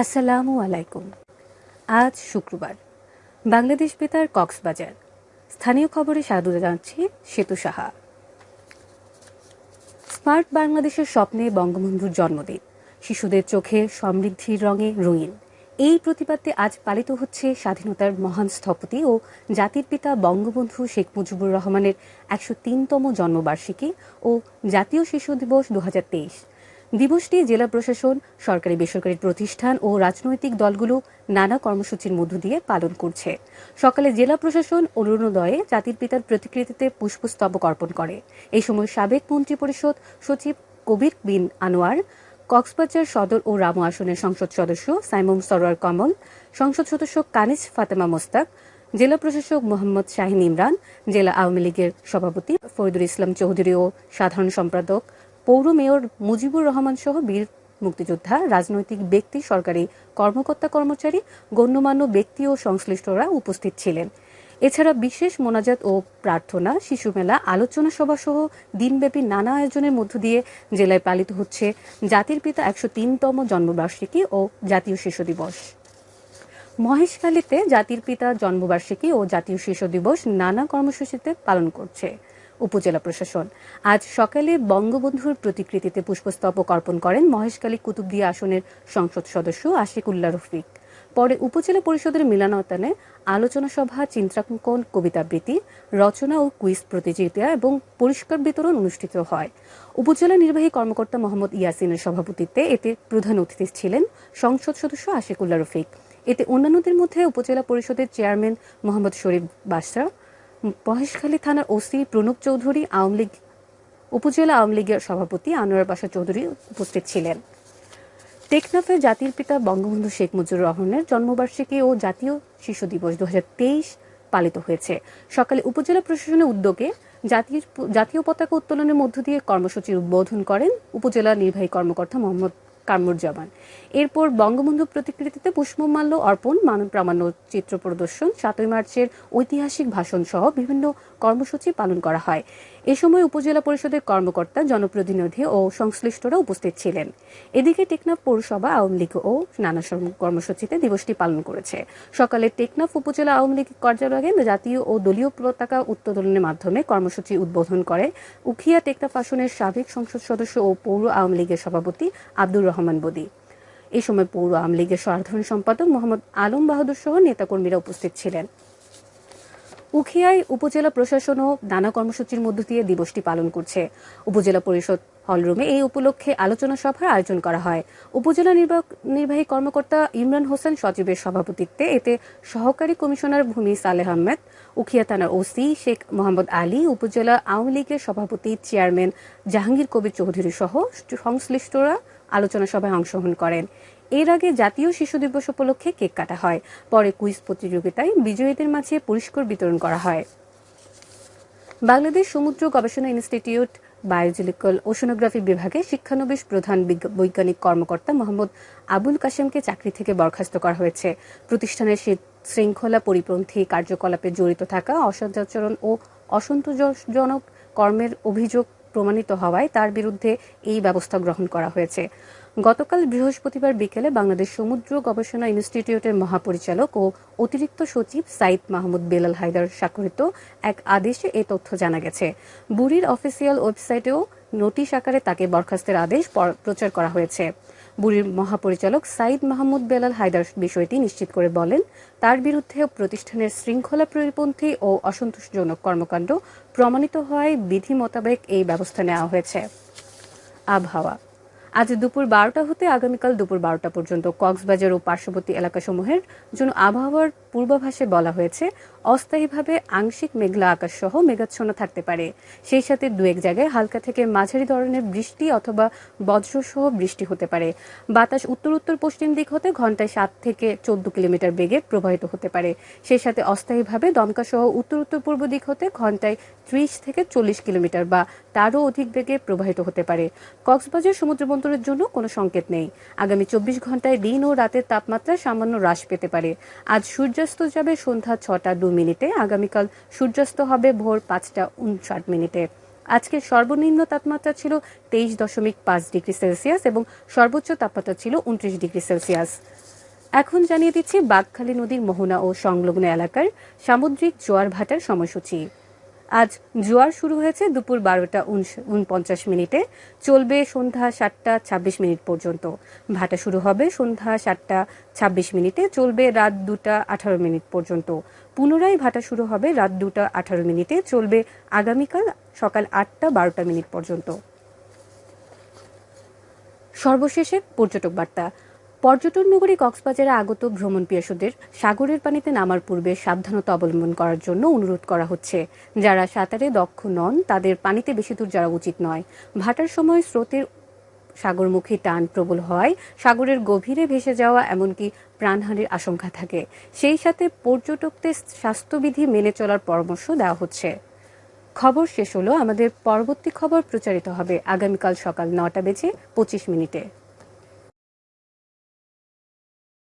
আসসালামু আলাইকুম। আজ শুক্রবার। বাংলাদেশ বেতার কক্সবাজার। স্থানীয় খবরে স্বাগত জানাচ্ছি সেতু সাহা। স্মার্ট বাংলাদেশের স্বপ্নে বঙ্গবন্ধুর জন্মদিন। শিশুদের চোখে সমৃদ্ধির রঙে রঙিন। এই প্রতিবাদে আজ পালিত হচ্ছে স্বাধীনতার মহান স্থপতি ও জাতির পিতা বঙ্গবন্ধু শেখ মুজিবুর রহমানের একশো তিনতম জন্মবার্ষিকী ও জাতীয় শিশু দিবস দু হাজার তেইশ। দিবসটি জেলা প্রশাসন, সরকারি বেসরকারি প্রতিষ্ঠান ও রাজনৈতিক দলগুলো নানা কর্মসূচির মধ্য দিয়ে পালন করছে। সকালে জেলা প্রশাসন অরুণোদয়ে জাতির পিতার প্রতিকৃতিতে পুষ্পস্তবক অর্পণ করে। এই সময় সাবেক মন্ত্রী পরিষদ সচিব কবির বিন আনোয়ার, কক্সবাজার সদর ও রামু আসনের সংসদ সদস্য সাইমন সরোয়ার কমল, সংসদ সদস্য কানিজ ফাতেমা মোস্তাক, জেলা প্রশাসক মোহাম্মদ শাহিন ইমরান, জেলা আওয়ামী লীগের সভাপতি ফরিদুল ইসলাম চৌধুরী ও সাধারণ সম্পাদক পৌর মেয়র মুজিবুর রহমান সহ বীর মুক্তিযোদ্ধা, রাজনৈতিক ব্যক্তি, সরকারি কর্মকর্তা, কর্মচারী, গণ্যমান্য ব্যক্তি ও সংশ্লিষ্টরা উপস্থিত ছিলেন। এছাড়া বিশেষ মোনাজাত ও প্রার্থনা, শিশু মেলা, আলোচনা সভা সহ দিনব্যাপী নানা আয়োজনের মধ্য দিয়ে জেলায় পালিত হচ্ছে জাতির পিতা একশো তিনতম জন্মবার্ষিকী ও জাতীয় শিশু দিবস। মহেশখালীতে জাতির পিতা জন্মবার্ষিকী ও জাতীয় শিশু দিবস নানা কর্মসূচিতে পালন করছে। উপজেলা প্রশাসন। আজ সকালে বঙ্গবন্ধুর প্রতিকৃতিতে পুষ্পস্তবক অর্পণ করেন মহেশখালী কুতুবদিয়া আসনের সংসদ সদস্য আশিকুল্লাহ রফিক। পরে উপজেলা পরিষদের মিলনায়তনে আলোচনা সভা, চিত্রাঙ্কন কবিতাবৃত্তি রচনা ও কুইজ প্রতিযোগিতা এবং পুরস্কার বিতরণ অনুষ্ঠিত হয়। উপজেলা নির্বাহী কর্মকর্তা মোহাম্মদ ইয়াসিনের সভাপতিত্বে এতে প্রধান অতিথি ছিলেন সংসদ সদস্য আশিকুল্লাহ রফিক। এতে অন্যান্যদের মধ্যে উপজেলা পরিষদের চেয়ারম্যান মোহাম্মদ শরীফ বাসরা মহেশখালী থানার ওসি প্রণব চৌধুরী, আওয়ামী লীগ, উপজেলা আওয়ামী লীগের সভাপতি আনোয়ার বাসা চৌধুরী উপস্থিত ছিলেন। টেকনাফে জাতির পিতা বঙ্গবন্ধু শেখ মুজিবুর রহমানের জন্মবার্ষিকী ও জাতীয় শিশু দিবস দু হাজার তেইশ পালিত হয়েছে। সকালে উপজেলা প্রশাসনের উদ্যোগে জাতীয় পতাকা উত্তোলনের মধ্য দিয়ে কর্মসূচির উদ্বোধন করেন উপজেলা নির্বাহী কর্মকর্তা মোহাম্মদ কামরুজ্জামান এরপর বঙ্গবন্ধু প্রতিকৃতিতে পুষ্পমাল্য অর্পণ, মানব প্রামাণ্য চিত্র প্রদর্শন, সাতই মার্চের ঐতিহাসিক ভাষণ সহ বিভিন্ন কর্মসূচি পালন করা হয়। এ সময় উপজেলা পরিষদের কর্মকর্তা, জনপ্রতিনিধি ও সংশ্লিষ্টরা উপস্থিত ছিলেন। এদিকে টেকনাফ পৌরসভা আওয়ামী লীগ ও নানা কর্মসূচিতে দিবসটি পালন করেছে। সকালে টেকনাফ উপজেলা আওয়ামী লীগ কার্যালয়ে জাতীয় ও দলীয় পতাকা উত্তোলনের মাধ্যমে কর্মসূচি উদ্বোধন করে উখিয়া টেকনাফ আসনের সাবেক সংসদ সদস্য ও পৌর আওয়ামী লীগের সভাপতি আব্দুর রহমান বদি। এ সময় পৌর আওয়ামী লীগের সাধারণ সম্পাদক মোহাম্মদ আলম বাহাদুর সহ নেতাকর্মীরা উপস্থিত ছিলেন। উখিয়ায় উপজেলা প্রশাসনও নানা কর্মসূচির মধ্য দিয়ে দিবসটি পালন করছে। উপজেলা পরিষদ হলরুমে এই উপলক্ষে আলোচনা সভার আয়োজন করা হয়। উপজেলা নির্বাহী কর্মকর্তা ইমরান হোসেন সচিবের সভাপতিত্বে এতে সহকারী কমিশনার ভূমি সালেহ আহমেদ, উখিয়া থানার ওসি শেখ মোহাম্মদ আলী, উপজেলা আওয়ামী লীগের সভাপতি চেয়ারম্যান জাহাঙ্গীর কবির চৌধুরী সহ সংশ্লিষ্টরা আলোচনা সভায় অংশগ্রহণ করেন। এর আগে জাতীয় শিশু দিবস উপলক্ষে কেক কাটা হয়। পরে কুইজ প্রতিযোগিতায় বিজয়ীদের মাঝে পুরস্কার বিতরণ করা হয়। বাংলাদেশ সমুদ্র গবেষণা ইনস্টিটিউট বায়োজিলিক্যাল ওশনোগ্রাফি বিভাগে শিক্ষানবিশ প্রধান বৈজ্ঞানিক কর্মকর্তা মোহাম্মদ আবুল কাশেমকে চাকরি থেকে বরখাস্ত করা হয়েছে। প্রতিষ্ঠানের শৃঙ্খলা পরিপন্থী কার্যকলাপে জড়িত থাকা অসদাচরণ ও অসন্তোষজনক কর্মের অভিযোগ প্রমাণিত হওয়ায় তার বিরুদ্ধে এই ব্যবস্থা গ্রহণ করা হয়েছে। গতকাল বৃহস্পতিবার বিকেলে বাংলাদেশ সমুদ্র গবেষণা ইনস্টিটিউটের মহাপরিচালক ও অতিরিক্ত সচিব সাইদ মাহমুদ বেলাল হায়দার স্বাক্ষরিত এক আদেশে এ তথ্য জানা গেছে। বুড়ির অফিসিয়াল ওয়েবসাইটেও নোটিশ আকারে তাকে বরখাস্তের আদেশ প্রচার করা হয়েছে। বুড়ির মহাপরিচালক সাইদ মাহমুদ বেলাল হায়দার বিষয়টি নিশ্চিত করে বলেন, তার বিরুদ্ধে প্রতিষ্ঠানের শৃঙ্খলা পরিপন্থী ও অসন্তোষজনক কর্মকাণ্ড প্রমাণিত হওয়ায় বিধি মোতাবেক এই ব্যবস্থা নেওয়া হয়েছে। আবহাওয়া আজ দুপুর বারোটা হতে আগামীকাল দুপুর বারোটা পর্যন্ত কক্সবাজার ও পার্শ্ববর্তী এলাকাসমূহের জন্য আবহাওয়ার পূর্বাভাসে বলা হয়েছে অস্থায়ীভাবে আংশিক মেঘলা আকাশ সহ মেঘাচ্ছন্ন থাকতে পারে। সেই সাথে দু এক জায়গায় হালকা থেকে মাঝারি ধরনের বৃষ্টি অথবা বজ্রসহ বৃষ্টি হতে পারে। বাতাস উত্তর উত্তর পশ্চিম দিক হতে ঘন্টায় সাত থেকে চোদ্দ কিলোমিটার বেগে প্রবাহিত হতে পারে। সেই সাথে অস্থায়ীভাবে দমকা সহ উত্তর উত্তর পূর্ব দিক হতে ঘন্টায় ত্রিশ থেকে চল্লিশ কিলোমিটার বা তারও অধিক বেগে প্রবাহিত হতে পারে। কক্সবাজার সমুদ্র বন্দরের জন্য কোনো সংকেত নেই। আগামী চব্বিশ ঘন্টায় দিন ও রাতের তাপমাত্রা সামান্য হ্রাস পেতে পারে। আজ সূর্যাস্ত যাবে সন্ধ্যা ছটা দু মিনিটে। আগামীকাল সূর্যাস্ত হবে ভোর পাঁচটা উনষাট মিনিটে। আজকে সর্বনিম্ন তাপমাত্রা ছিল তেইশ দশমিক পাঁচ ডিগ্রি সেলসিয়াস এবং সর্বোচ্চ তাপমাত্রা ছিল উনত্রিশ ডিগ্রি সেলসিয়াস। এখন জানিয়ে দিচ্ছি বাঘখালী নদীর মোহনা ও সংলগ্ন এলাকার সামুদ্রিক জোয়ার ভাটার সময়সূচি। আজ জোয়ার শুরু হয়েছে দুপুর বারোটা উনপঞ্চাশ মিনিটে। চলবে সন্ধ্যা সাতটা ছাব্বিশ মিনিট পর্যন্ত। ভাটা শুরু হবে সন্ধ্যা সাতটা ছাব্বিশ মিনিটে। চলবে রাত দুটা আঠারো মিনিট পর্যন্ত। পুনরায় ভাটা শুরু হবে রাত দুটা আঠারো মিনিটে। চলবে আগামীকাল সকাল আটটা বারোটা মিনিট পর্যন্ত। সর্বশেষে পর্যটক বার্তা। পর্যটন নগরী কক্সবাজারে আগত ভ্রমণ পিয়াসুদের সাগরের পানিতে নামার পূর্বে সাবধানতা অবলম্বন করার জন্য অনুরোধ করা হচ্ছে। যারা সাঁতারে দক্ষ নন, তাদের পানিতে বেশি দূর যাওয়া উচিত নয়। ভাটার সময় স্রোতের সাগরমুখী টান প্রবল হয় সাগরের গভীরে ভেসে যাওয়া এমনকি প্রাণহানির আশঙ্কা থাকে। সেই সাথে পর্যটকদের স্বাস্থ্যবিধি মেনে চলার পরামর্শ দেওয়া হচ্ছে। খবর শেষ হলো। আমাদের পরবর্তী খবর প্রচারিত হবে আগামীকাল সকাল নটা বেজে পঁচিশ মিনিটে।